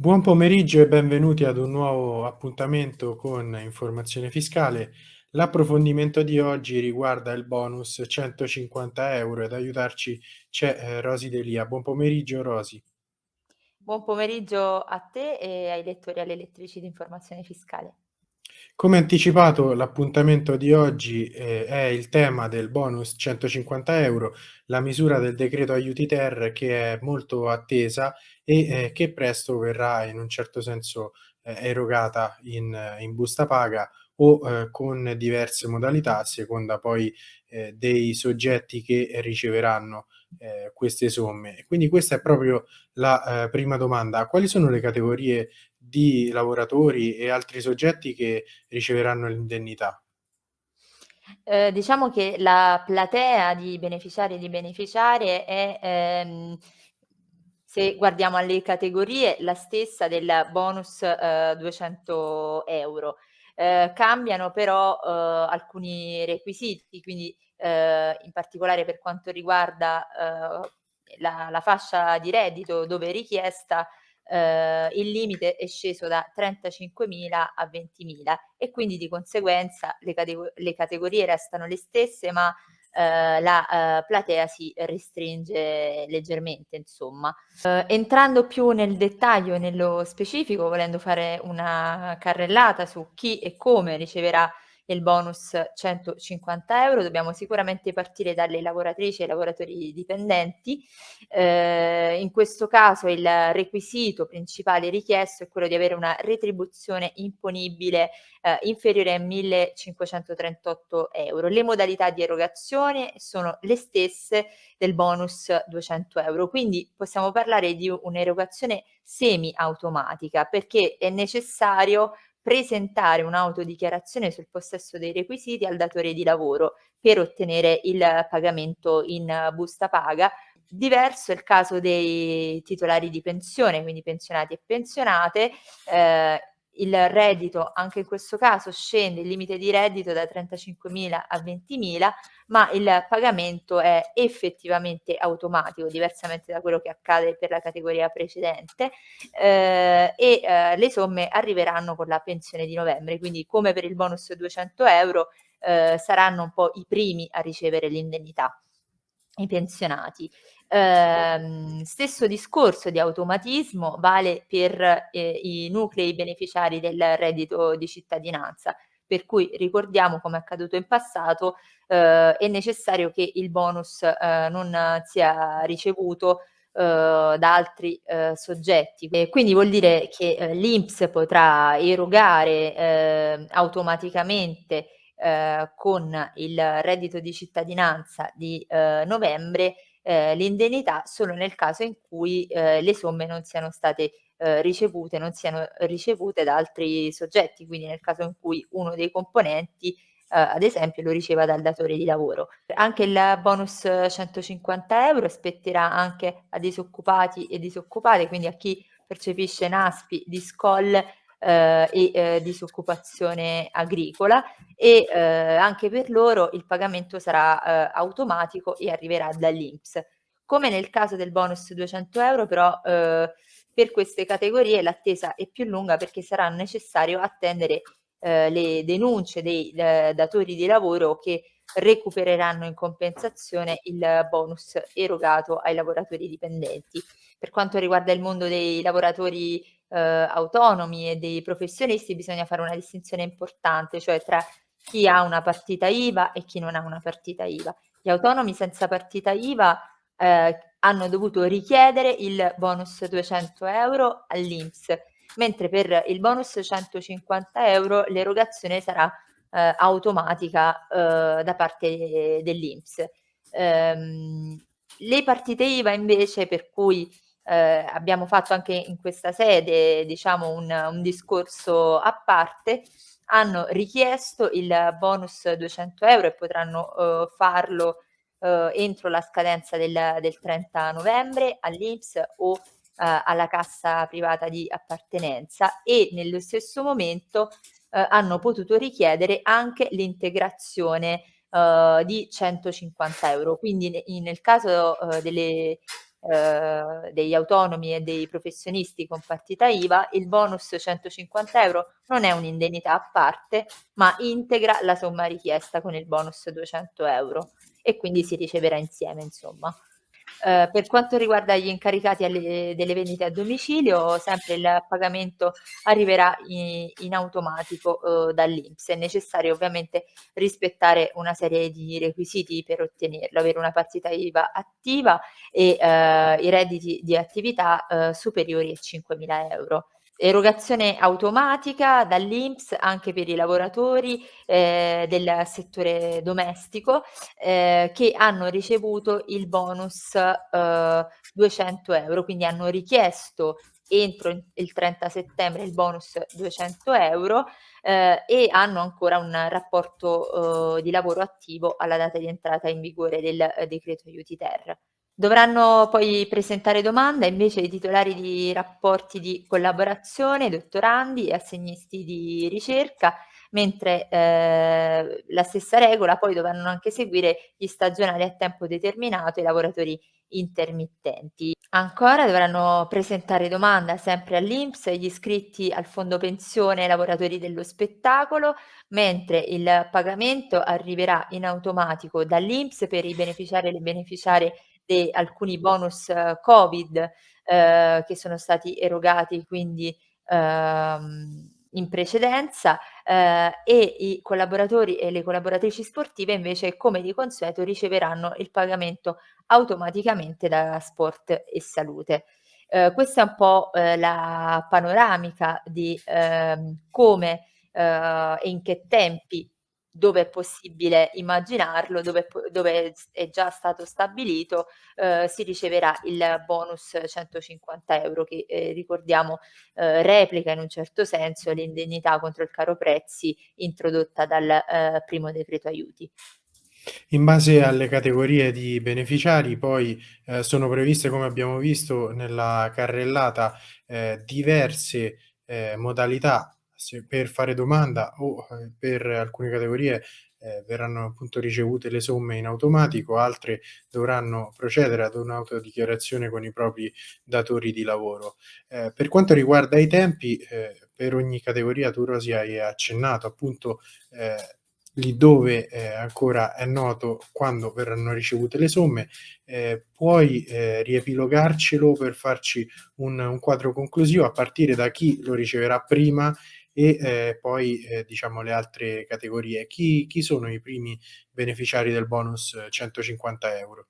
Buon pomeriggio e benvenuti ad un nuovo appuntamento con Informazione Fiscale. L'approfondimento di oggi riguarda il bonus 150 euro. Ad aiutarci c'è eh, Rosy Delia. Buon pomeriggio Rosy. Buon pomeriggio a te e ai lettori e alle lettrici di Informazione Fiscale. Come anticipato, l'appuntamento di oggi eh, è il tema del bonus 150 euro, la misura del decreto aiuti ter che è molto attesa e eh, che presto verrà in un certo senso eh, erogata in, in, busta paga o eh, con diverse modalità a seconda poi eh, dei soggetti che riceveranno eh, queste somme. Quindi questa è proprio la prima domanda. Quali sono le categorie di lavoratori e altri soggetti che riceveranno l'indennità? Eh, diciamo che la platea di beneficiari e di beneficiarie è, ehm, se guardiamo alle categorie, la stessa del bonus eh, 200 euro. Eh, cambiano però eh, alcuni requisiti, quindi eh, in particolare per quanto riguarda eh, la, la fascia di reddito dove è richiesta eh, il limite è sceso da 35.000 a 20.000 e quindi di conseguenza le, categ le categorie restano le stesse ma eh, la eh, platea si restringe leggermente insomma. Eh, entrando più nel dettaglio e nello specifico volendo fare una carrellata su chi e come riceverà il bonus 150 euro, dobbiamo sicuramente partire dalle lavoratrici e lavoratori dipendenti. Eh, in questo caso il requisito principale richiesto è quello di avere una retribuzione imponibile eh, inferiore a 1538 euro. Le modalità di erogazione sono le stesse del bonus 200 euro, quindi possiamo parlare di un'erogazione semi-automatica perché è necessario presentare un'autodichiarazione sul possesso dei requisiti al datore di lavoro per ottenere il pagamento in busta paga. Diverso è il caso dei titolari di pensione, quindi pensionati e pensionate, eh, il reddito anche in questo caso scende il limite di reddito da 35.000 a 20.000 ma il pagamento è effettivamente automatico diversamente da quello che accade per la categoria precedente eh, e eh, le somme arriveranno con la pensione di novembre quindi come per il bonus 200 euro eh, saranno un po' i primi a ricevere l'indennità i pensionati. Eh, stesso discorso di automatismo vale per eh, i nuclei beneficiari del reddito di cittadinanza, per cui ricordiamo come è accaduto in passato eh, è necessario che il bonus eh, non sia ricevuto eh, da altri eh, soggetti. E quindi vuol dire che eh, l'INPS potrà erogare eh, automaticamente eh, con il reddito di cittadinanza di eh, novembre eh, l'indennità solo nel caso in cui eh, le somme non siano state eh, ricevute, non siano ricevute da altri soggetti, quindi nel caso in cui uno dei componenti Uh, ad esempio lo riceva dal datore di lavoro. Anche il bonus 150 euro spetterà anche a disoccupati e disoccupate, quindi a chi percepisce NASPI, DISCOL eh, e eh, disoccupazione agricola e eh, anche per loro il pagamento sarà eh, automatico e arriverà dall'Inps. Come nel caso del bonus 200 euro però eh, per queste categorie l'attesa è più lunga perché sarà necessario attendere eh, le denunce dei datori di lavoro che recupereranno in compensazione il bonus erogato ai lavoratori dipendenti. Per quanto riguarda il mondo dei lavoratori eh, autonomi e dei professionisti bisogna fare una distinzione importante, cioè tra chi ha una partita IVA e chi non ha una partita IVA. Gli autonomi senza partita IVA eh, hanno dovuto richiedere il bonus 200 euro all'Inps, mentre per il bonus 150 euro l'erogazione sarà eh, automatica eh, da parte dell'Inps. Ehm, le partite IVA invece per cui eh, abbiamo fatto anche in questa sede diciamo un, un discorso a parte hanno richiesto il bonus 200 euro e potranno eh, farlo eh, entro la scadenza del, del 30 novembre all'Inps o eh, alla cassa privata di appartenenza e nello stesso momento eh, hanno potuto richiedere anche l'integrazione uh, di 150 euro. Quindi ne, nel caso uh, delle eh, degli autonomi e dei professionisti con partita IVA, il bonus 150 euro non è un'indennità a parte, ma integra la somma richiesta con il bonus 200 euro e quindi si riceverà insieme, insomma. Eh, per quanto riguarda gli incaricati alle, delle vendite a domicilio, sempre il pagamento arriverà in, in automatico eh, dall'Inps. È necessario ovviamente rispettare una serie di requisiti per ottenerlo, avere una partita IVA attiva e eh, i redditi di attività eh, superiori a 5.000 euro erogazione automatica dall'Inps anche per i lavoratori eh, del settore domestico eh, che hanno ricevuto il bonus eh, 200 euro, quindi hanno richiesto entro il 30 settembre il bonus 200 euro eh, e hanno ancora un rapporto eh, di lavoro attivo alla data di entrata in vigore del eh, decreto aiuti ter. Dovranno poi presentare domanda invece i titolari di rapporti di collaborazione, dottorandi e assegnisti di ricerca, mentre eh, la stessa regola poi dovranno anche seguire gli stagionali a tempo determinato e i lavoratori intermittenti. Ancora dovranno presentare domanda sempre all'Inps gli iscritti al fondo pensione lavoratori dello spettacolo, mentre il pagamento arriverà in automatico dall'Inps per i beneficiari e le beneficiarie di alcuni bonus eh, Covid eh, che sono stati erogati quindi ehm, in precedenza eh, e i collaboratori e le collaboratrici sportive invece come di consueto riceveranno il pagamento automaticamente da Sport e Salute. Eh, questa è un po' eh, la panoramica di ehm, come eh, e in che tempi dove è possibile immaginarlo, dove, dove è già stato stabilito, eh, si riceverà il bonus 150 euro che eh, ricordiamo eh, replica in un certo senso l'indennità contro il caro prezzi introdotta dal eh, primo decreto aiuti. In base alle categorie di beneficiari poi eh, sono previste, come abbiamo visto nella carrellata, eh, diverse modalità se per fare domanda o eh, per alcune categorie eh, verranno appunto ricevute le somme in automatico, altre dovranno procedere ad un'autodichiarazione con i propri datori di lavoro. Eh, per quanto riguarda i tempi, eh, per ogni categoria tu Rosi hai accennato appunto eh, lì dove eh, ancora è noto quando verranno ricevute le somme, puoi riepilogarcelo per farci un, un, quadro conclusivo a partire da chi lo riceverà prima e eh, poi eh, diciamo le altre categorie. Chi, chi sono i primi beneficiari del bonus 150 euro?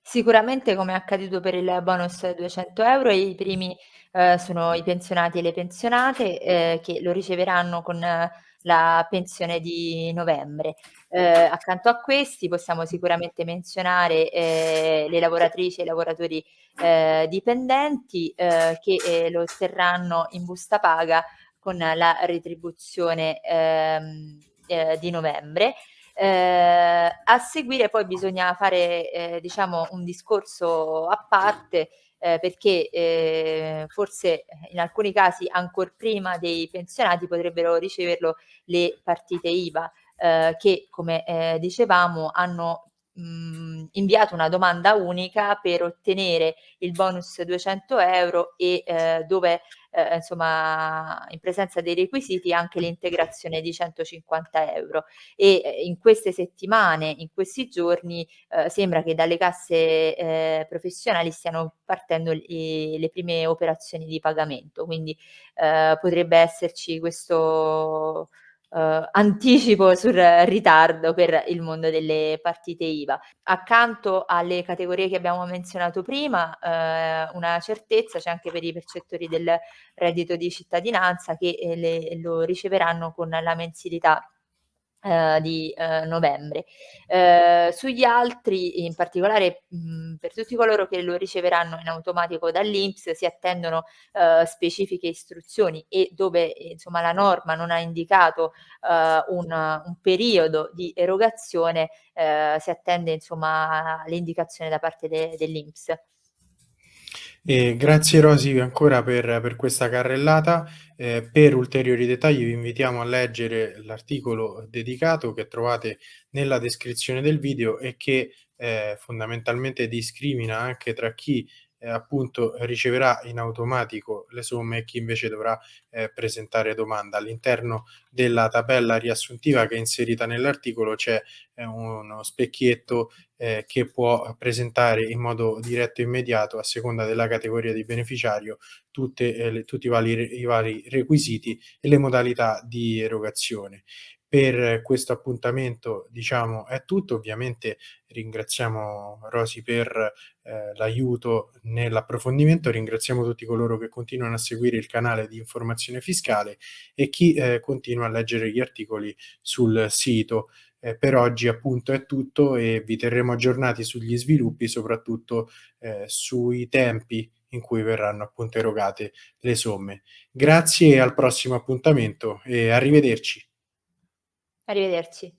Sicuramente come è accaduto per il bonus 200 euro i primi eh, sono i pensionati e le pensionate eh, che lo riceveranno con la pensione di novembre. Eh, accanto a questi possiamo sicuramente menzionare eh, le lavoratrici e i lavoratori eh, dipendenti eh, che eh, lo otterranno in busta paga con la retribuzione ehm, eh, di novembre. Eh, a seguire poi bisogna fare eh, diciamo un discorso a parte eh, perché eh, forse in alcuni casi ancora prima dei pensionati potrebbero riceverlo le partite IVA eh, che come eh, dicevamo hanno mh, inviato una domanda unica per ottenere il bonus 200 euro e eh, dove eh, insomma in presenza dei requisiti anche l'integrazione di 150 euro. E eh, in queste settimane, in questi giorni eh, sembra che dalle casse eh, professionali stiano partendo le, le prime operazioni di pagamento, quindi eh, potrebbe esserci questo Uh, anticipo sul ritardo per il mondo delle partite IVA. Accanto alle categorie che abbiamo menzionato prima, uh, una certezza c'è anche per i percettori del reddito di cittadinanza che eh, le, lo riceveranno con la mensilità eh, di eh, novembre. Eh, sugli altri, in particolare mh, per tutti coloro che lo riceveranno in automatico dall'Inps, si attendono eh, specifiche istruzioni e dove insomma la norma non ha indicato eh, un, un, periodo di erogazione, si attende l'indicazione da parte de, dell'Inps. E grazie Rosy ancora per per questa carrellata. Ehm, per ulteriori dettagli vi invitiamo a leggere l'articolo dedicato che trovate nella descrizione del video e che, ehm, fondamentalmente discrimina anche tra chi, ehm, appunto riceverà in automatico le somme e chi invece dovrà, ehm, presentare domanda. All'interno della tabella riassuntiva che è inserita nell'articolo c'è, ehm, uno specchietto, ehm, che può presentare in modo diretto e immediato, a seconda della categoria di beneficiario, tutte, ehm, le tutti i vali i vari requisiti e le modalità di erogazione. Per questo appuntamento, diciamo, è tutto. Ovviamente ringraziamo Rosy per, ehm, l'aiuto nell'approfondimento, ringraziamo tutti coloro che continuano a seguire il canale di informazione fiscale e chi, ehm, continua a leggere gli articoli sul sito. Ehm, per oggi appunto è tutto e vi terremo aggiornati sugli sviluppi, soprattutto, ehm, sui tempi in cui verranno appunto erogate le somme. Grazie al prossimo appuntamento e arrivederci. Arrivederci.